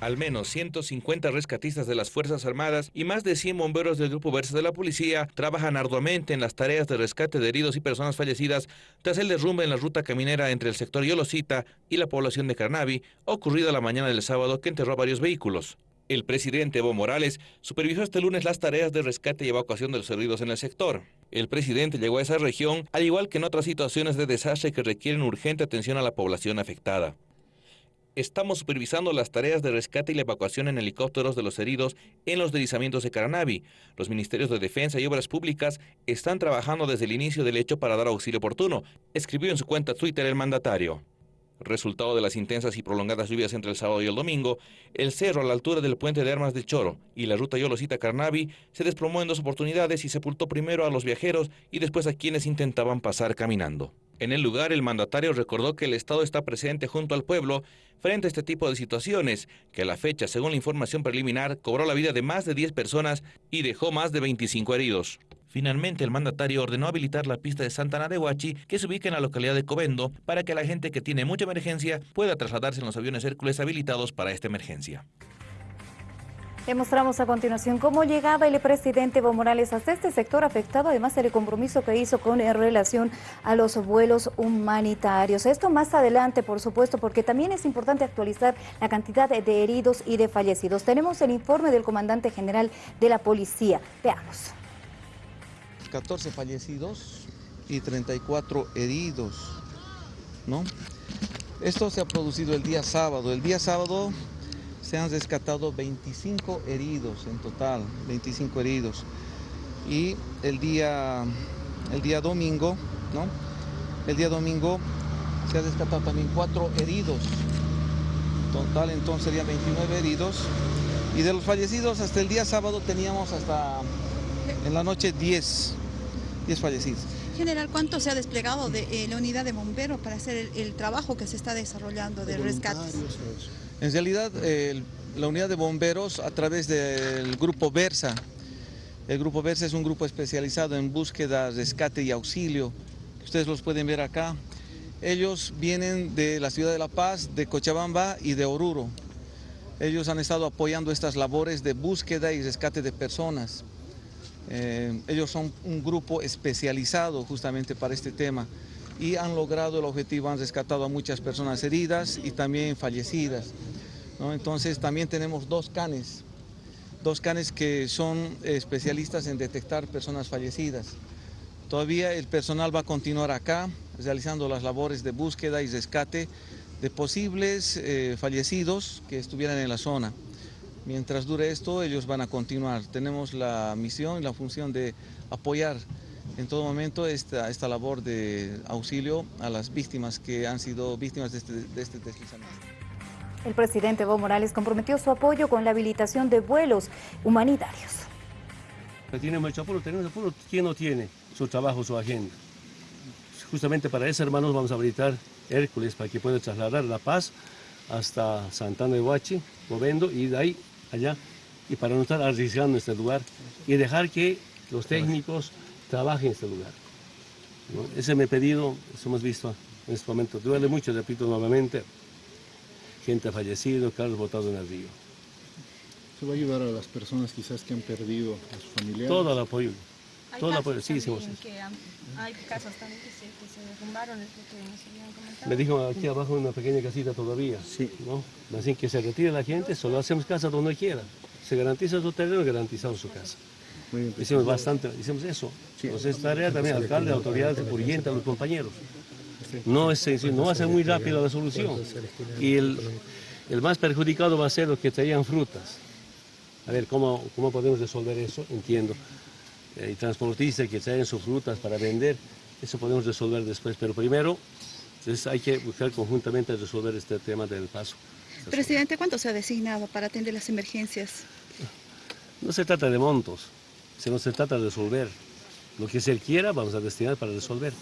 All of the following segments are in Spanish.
Al menos 150 rescatistas de las Fuerzas Armadas y más de 100 bomberos del Grupo Versa de la Policía trabajan arduamente en las tareas de rescate de heridos y personas fallecidas tras el derrumbe en la ruta caminera entre el sector Yolosita y la población de Carnavi, ocurrido la mañana del sábado que enterró varios vehículos. El presidente Evo Morales supervisó este lunes las tareas de rescate y evacuación de los heridos en el sector. El presidente llegó a esa región, al igual que en otras situaciones de desastre que requieren urgente atención a la población afectada. Estamos supervisando las tareas de rescate y la evacuación en helicópteros de los heridos en los deslizamientos de Caranavi. Los ministerios de Defensa y Obras Públicas están trabajando desde el inicio del hecho para dar auxilio oportuno, escribió en su cuenta Twitter el mandatario. Resultado de las intensas y prolongadas lluvias entre el sábado y el domingo, el cerro a la altura del puente de Armas de Choro y la ruta Yolosita-Carnavi se desplomó en dos oportunidades y sepultó primero a los viajeros y después a quienes intentaban pasar caminando. En el lugar, el mandatario recordó que el Estado está presente junto al pueblo frente a este tipo de situaciones, que a la fecha, según la información preliminar, cobró la vida de más de 10 personas y dejó más de 25 heridos. Finalmente, el mandatario ordenó habilitar la pista de Santana de Huachi, que se ubica en la localidad de Covendo, para que la gente que tiene mucha emergencia pueda trasladarse en los aviones Hércules habilitados para esta emergencia. Demostramos a continuación cómo llegaba el presidente Evo Morales hasta este sector afectado, además del compromiso que hizo con relación a los vuelos humanitarios. Esto más adelante, por supuesto, porque también es importante actualizar la cantidad de heridos y de fallecidos. Tenemos el informe del comandante general de la policía. Veamos. 14 fallecidos y 34 heridos, ¿no? Esto se ha producido el día sábado. El día sábado se han rescatado 25 heridos en total, 25 heridos. Y el día, el día domingo, ¿no? El día domingo se ha rescatado también 4 heridos. Total entonces serían 29 heridos. Y de los fallecidos hasta el día sábado teníamos hasta en la noche 10 fallecidos. General, ¿cuánto se ha desplegado de eh, la unidad de bomberos para hacer el, trabajo que se está desarrollando de rescate? En realidad, la unidad de bomberos a través del grupo Versa, el grupo Versa es un grupo especializado en búsqueda, rescate y auxilio, ustedes los pueden ver acá. Ellos vienen de la ciudad de La Paz, de Cochabamba y de Oruro. Ellos han estado apoyando estas labores de búsqueda y rescate de personas. Eh, ellos son un grupo especializado justamente para este tema y han logrado el objetivo, han rescatado a muchas personas heridas y también fallecidas. Entonces también tenemos dos canes, dos canes que son especialistas en detectar personas fallecidas. Todavía el personal va a continuar acá realizando las labores de búsqueda y rescate de posibles eh, fallecidos que estuvieran en la zona. Mientras dure esto, ellos van a continuar. Tenemos la misión y la función de apoyar en todo momento esta, esta labor de auxilio a las víctimas que han sido víctimas de este, de este deslizamiento. El presidente Evo Morales comprometió su apoyo con la habilitación de vuelos humanitarios. Tiene mucho apuro, tenemos apuro. ¿Quién no tiene su trabajo, su agenda? Justamente para eso, hermanos, vamos a habilitar Hércules para que pueda trasladar La Paz hasta Santana de Huachi, Movendo, y de ahí allá y para no estar arriesgando este lugar y dejar que los técnicos trabajen en este lugar. Ese me pedido, eso hemos visto en este momento. Duele mucho, repito nuevamente, gente fallecido, carros botados en el río. ¿Se va a ayudar a las personas quizás que han perdido a sus familiares? Todo el apoyo. Todo el apoyo, sí, hicimos eso. hay casas también que se, que se derrumbaron, es lo que nos habían comentado. Me dijo aquí abajo una pequeña casita todavía. Sí. ¿no? Así que se retire la gente, solo hacemos casa donde quiera. Se garantiza su terreno, garantizamos su casa. Muy bien, hicimos bastante, hicimos eso. Sí. Entonces es tarea también, alcalde, autoridades, a los compañeros. No, es, no va a ser muy rápida la solución. Y el, el más perjudicado va a ser los que traían frutas. A ver, ¿cómo, cómo podemos resolver eso? Entiendo. Eh, y transportistas que traen sus frutas para vender, eso podemos resolver después, pero primero entonces hay que buscar conjuntamente resolver este tema del paso. Presidente, ¿cuánto se ha designado para atender las emergencias? No se trata de montos, sino se trata de resolver. Lo que se quiera vamos a destinar para resolver.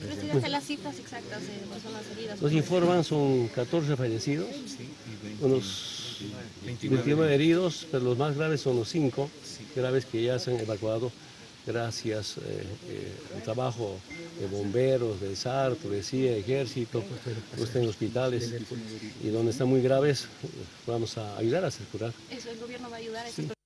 Presidente, las cifras exactas de personas heridas. Nos informan son 14 fallecidos, unos 29 heridos, pero los más graves son los 5 graves que ya se han evacuado gracias eh, eh, al trabajo de bomberos, de SAR, policía, ejército, pues en hospitales y donde están muy graves, vamos a ayudar a hacer curar. Eso, el gobierno va a ayudar a esas